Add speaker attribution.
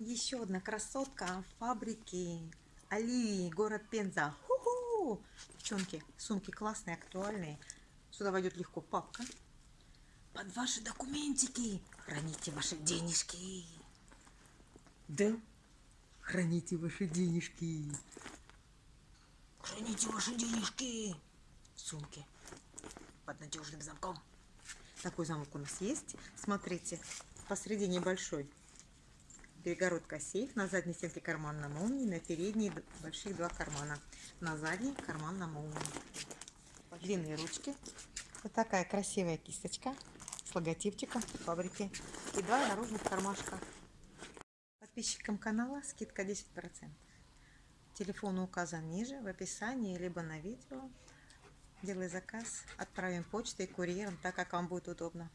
Speaker 1: Еще одна красотка фабрики Оливии, город Пенза. Ху-ху! Девчонки, сумки классные, актуальные. Сюда войдет легко папка. Под ваши документики храните ваши денежки. Да? Храните ваши денежки. Храните ваши денежки в сумке под надежным замком. Такой замок у нас есть. Смотрите, посередине большой перегородка сейф, на задней стенке карман на молнии, на передней больших два кармана, на задней карман на молнии. Длинные ручки. Вот такая красивая кисточка с логотипчиком фабрики и два наружных кармашка. Подписчикам канала скидка 10%. Телефон указан ниже в описании, либо на видео. Делай заказ, отправим почтой, курьером, так как вам будет удобно.